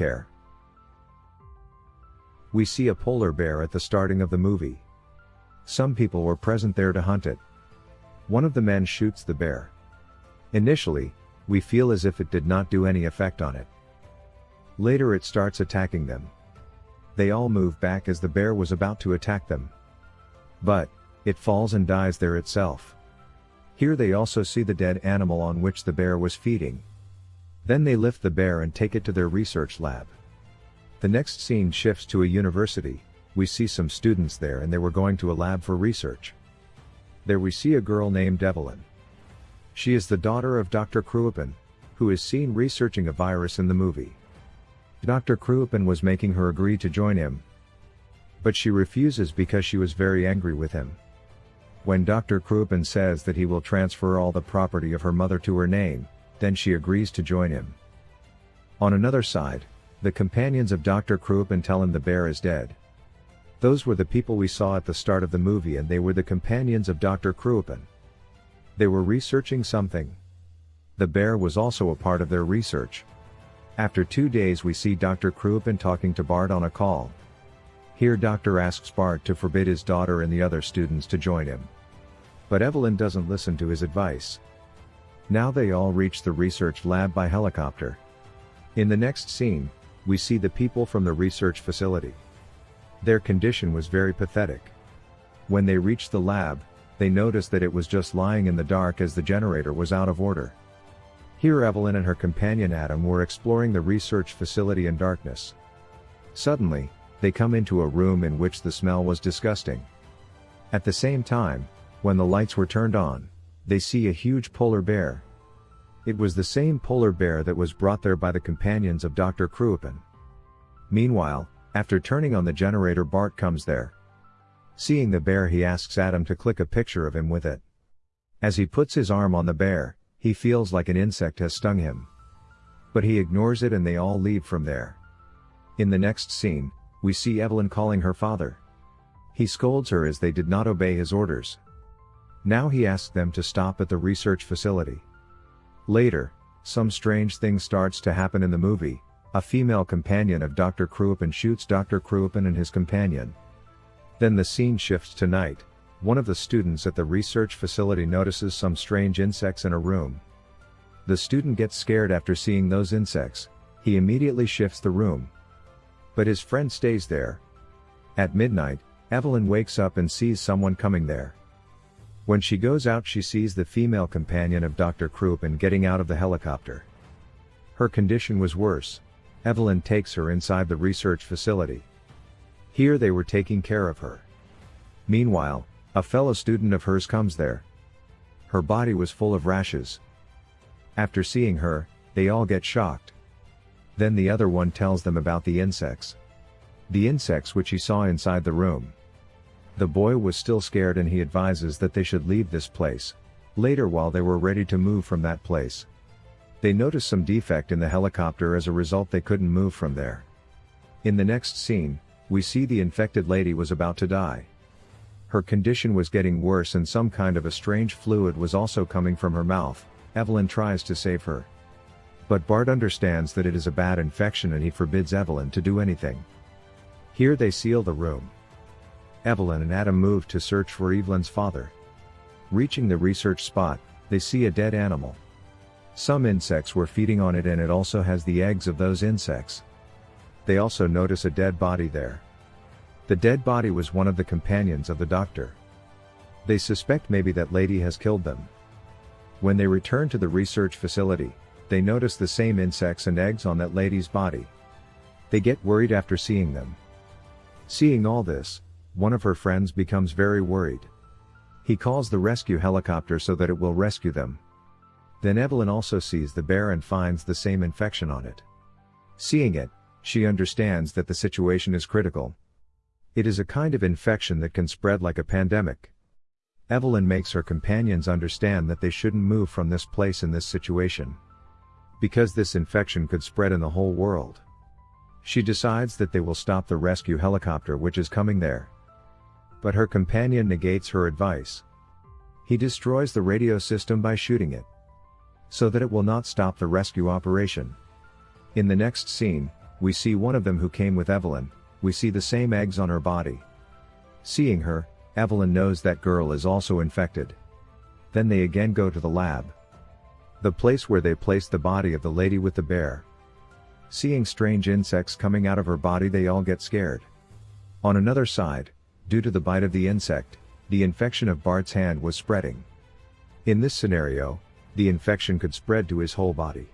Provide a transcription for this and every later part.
care. We see a polar bear at the starting of the movie. Some people were present there to hunt it. One of the men shoots the bear. Initially, we feel as if it did not do any effect on it. Later it starts attacking them. They all move back as the bear was about to attack them. But, it falls and dies there itself. Here they also see the dead animal on which the bear was feeding. Then they lift the bear and take it to their research lab. The next scene shifts to a university, we see some students there and they were going to a lab for research. There we see a girl named Evelyn. She is the daughter of Dr. Kruipen, who is seen researching a virus in the movie. Dr. Kruipen was making her agree to join him. But she refuses because she was very angry with him. When Dr. Kruipen says that he will transfer all the property of her mother to her name, then she agrees to join him. On another side, the companions of Dr. Kruipen tell him the bear is dead. Those were the people we saw at the start of the movie and they were the companions of Dr. Kruipen. They were researching something. The bear was also a part of their research. After two days we see Dr. Kruipen talking to Bart on a call. Here Doctor asks Bart to forbid his daughter and the other students to join him. But Evelyn doesn't listen to his advice. Now they all reach the research lab by helicopter. In the next scene, we see the people from the research facility. Their condition was very pathetic. When they reached the lab, they noticed that it was just lying in the dark as the generator was out of order. Here Evelyn and her companion Adam were exploring the research facility in darkness. Suddenly, they come into a room in which the smell was disgusting. At the same time, when the lights were turned on, they see a huge polar bear, it was the same polar bear that was brought there by the companions of Dr. Kruipen. Meanwhile, after turning on the generator Bart comes there. Seeing the bear he asks Adam to click a picture of him with it. As he puts his arm on the bear, he feels like an insect has stung him. But he ignores it and they all leave from there. In the next scene, we see Evelyn calling her father. He scolds her as they did not obey his orders. Now he asks them to stop at the research facility. Later, some strange thing starts to happen in the movie, a female companion of Dr. Kruipen shoots Dr. Kruipen and his companion. Then the scene shifts to night, one of the students at the research facility notices some strange insects in a room. The student gets scared after seeing those insects, he immediately shifts the room. But his friend stays there. At midnight, Evelyn wakes up and sees someone coming there. When she goes out she sees the female companion of Dr. Kruipen getting out of the helicopter. Her condition was worse. Evelyn takes her inside the research facility. Here they were taking care of her. Meanwhile, a fellow student of hers comes there. Her body was full of rashes. After seeing her, they all get shocked. Then the other one tells them about the insects. The insects which he saw inside the room. The boy was still scared and he advises that they should leave this place. Later while they were ready to move from that place. They notice some defect in the helicopter as a result they couldn't move from there. In the next scene, we see the infected lady was about to die. Her condition was getting worse and some kind of a strange fluid was also coming from her mouth, Evelyn tries to save her. But Bart understands that it is a bad infection and he forbids Evelyn to do anything. Here they seal the room. Evelyn and Adam move to search for Evelyn's father. Reaching the research spot, they see a dead animal. Some insects were feeding on it and it also has the eggs of those insects. They also notice a dead body there. The dead body was one of the companions of the doctor. They suspect maybe that lady has killed them. When they return to the research facility, they notice the same insects and eggs on that lady's body. They get worried after seeing them. Seeing all this, one of her friends becomes very worried. He calls the rescue helicopter so that it will rescue them. Then Evelyn also sees the bear and finds the same infection on it. Seeing it, she understands that the situation is critical. It is a kind of infection that can spread like a pandemic. Evelyn makes her companions understand that they shouldn't move from this place in this situation. Because this infection could spread in the whole world. She decides that they will stop the rescue helicopter which is coming there. But her companion negates her advice. He destroys the radio system by shooting it. So that it will not stop the rescue operation. In the next scene, we see one of them who came with Evelyn, we see the same eggs on her body. Seeing her, Evelyn knows that girl is also infected. Then they again go to the lab. The place where they placed the body of the lady with the bear. Seeing strange insects coming out of her body they all get scared. On another side, due to the bite of the insect, the infection of Bart's hand was spreading. In this scenario, the infection could spread to his whole body.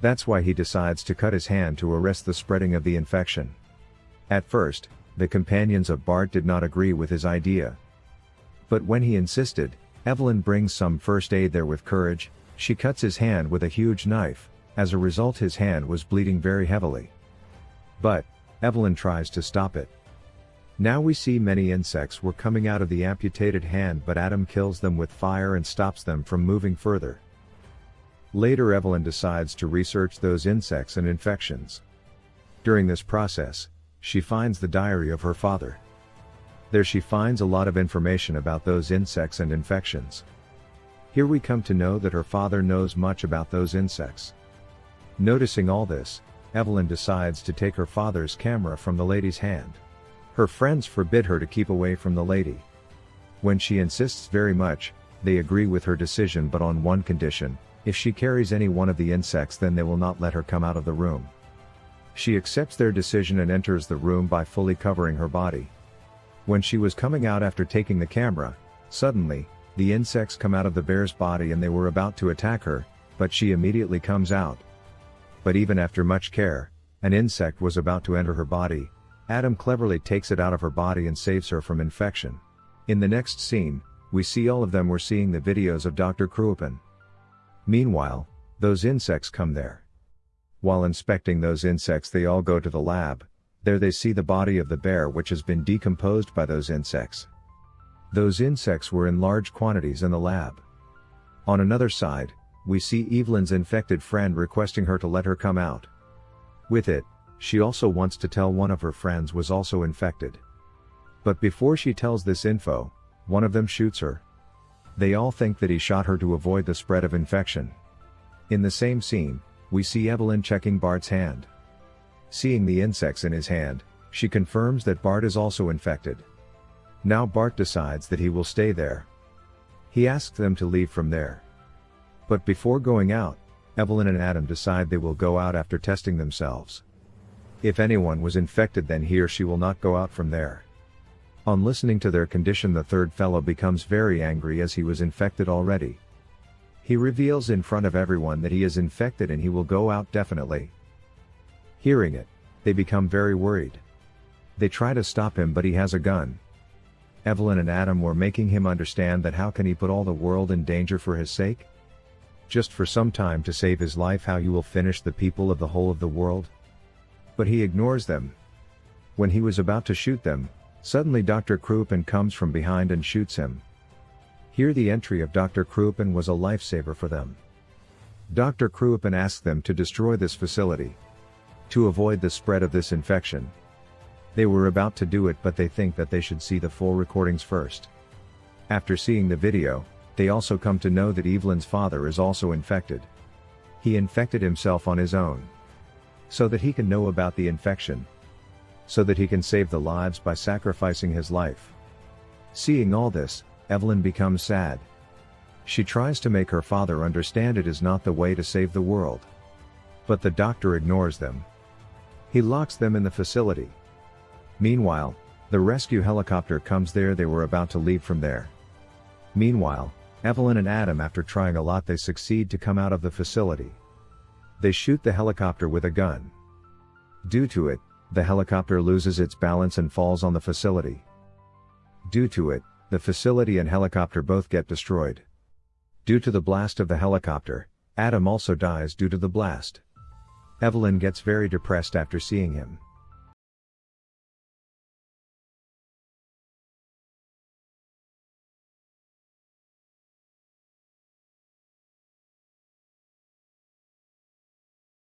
That's why he decides to cut his hand to arrest the spreading of the infection. At first, the companions of Bart did not agree with his idea. But when he insisted, Evelyn brings some first aid there with courage, she cuts his hand with a huge knife, as a result his hand was bleeding very heavily. But, Evelyn tries to stop it. Now we see many insects were coming out of the amputated hand but Adam kills them with fire and stops them from moving further. Later Evelyn decides to research those insects and infections. During this process, she finds the diary of her father. There she finds a lot of information about those insects and infections. Here we come to know that her father knows much about those insects. Noticing all this, Evelyn decides to take her father's camera from the lady's hand. Her friends forbid her to keep away from the lady. When she insists very much, they agree with her decision but on one condition, if she carries any one of the insects then they will not let her come out of the room. She accepts their decision and enters the room by fully covering her body. When she was coming out after taking the camera, suddenly, the insects come out of the bear's body and they were about to attack her, but she immediately comes out. But even after much care, an insect was about to enter her body, Adam cleverly takes it out of her body and saves her from infection. In the next scene, we see all of them were seeing the videos of Dr. Kruipen. Meanwhile, those insects come there. While inspecting those insects they all go to the lab, there they see the body of the bear which has been decomposed by those insects. Those insects were in large quantities in the lab. On another side, we see Evelyn's infected friend requesting her to let her come out. With it, she also wants to tell one of her friends was also infected. But before she tells this info, one of them shoots her. They all think that he shot her to avoid the spread of infection. In the same scene, we see Evelyn checking Bart's hand. Seeing the insects in his hand, she confirms that Bart is also infected. Now Bart decides that he will stay there. He asks them to leave from there. But before going out, Evelyn and Adam decide they will go out after testing themselves. If anyone was infected then he or she will not go out from there. On listening to their condition the third fellow becomes very angry as he was infected already. He reveals in front of everyone that he is infected and he will go out definitely. Hearing it, they become very worried. They try to stop him but he has a gun. Evelyn and Adam were making him understand that how can he put all the world in danger for his sake? Just for some time to save his life how you will finish the people of the whole of the world? But he ignores them. When he was about to shoot them, suddenly Dr. Kruipen comes from behind and shoots him. Here the entry of Dr. Kruipen was a lifesaver for them. Dr. Kruipen asked them to destroy this facility. To avoid the spread of this infection. They were about to do it but they think that they should see the full recordings first. After seeing the video, they also come to know that Evelyn's father is also infected. He infected himself on his own. So that he can know about the infection. So that he can save the lives by sacrificing his life. Seeing all this, Evelyn becomes sad. She tries to make her father understand it is not the way to save the world. But the doctor ignores them. He locks them in the facility. Meanwhile, the rescue helicopter comes there they were about to leave from there. Meanwhile, Evelyn and Adam after trying a lot they succeed to come out of the facility. They shoot the helicopter with a gun. Due to it, the helicopter loses its balance and falls on the facility. Due to it, the facility and helicopter both get destroyed. Due to the blast of the helicopter, Adam also dies due to the blast. Evelyn gets very depressed after seeing him.